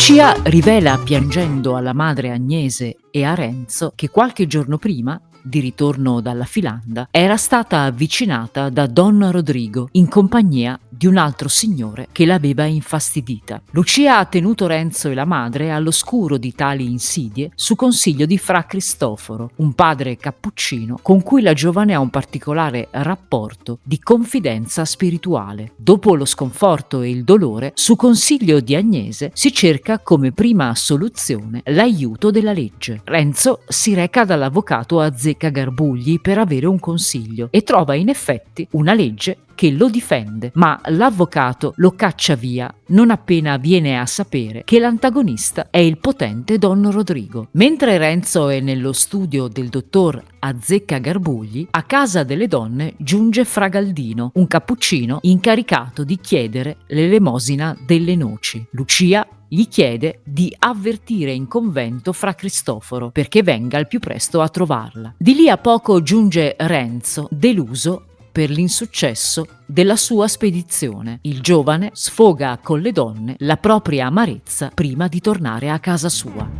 Lucia rivela piangendo alla madre Agnese e a Renzo che qualche giorno prima di ritorno dalla Filanda, era stata avvicinata da Don Rodrigo in compagnia di un altro signore che l'aveva infastidita. Lucia ha tenuto Renzo e la madre all'oscuro di tali insidie su consiglio di Fra Cristoforo, un padre cappuccino con cui la giovane ha un particolare rapporto di confidenza spirituale. Dopo lo sconforto e il dolore, su consiglio di Agnese si cerca come prima soluzione l'aiuto della legge. Renzo si reca dall'avvocato Azzecca Garbugli per avere un consiglio e trova in effetti una legge che lo difende, ma l'avvocato lo caccia via non appena viene a sapere che l'antagonista è il potente Don Rodrigo. Mentre Renzo è nello studio del dottor Azzecca Garbugli, a casa delle donne giunge Fragaldino, un cappuccino incaricato di chiedere l'elemosina delle noci. Lucia gli chiede di avvertire in convento fra Cristoforo perché venga al più presto a trovarla. Di lì a poco giunge Renzo, deluso per l'insuccesso della sua spedizione. Il giovane sfoga con le donne la propria amarezza prima di tornare a casa sua.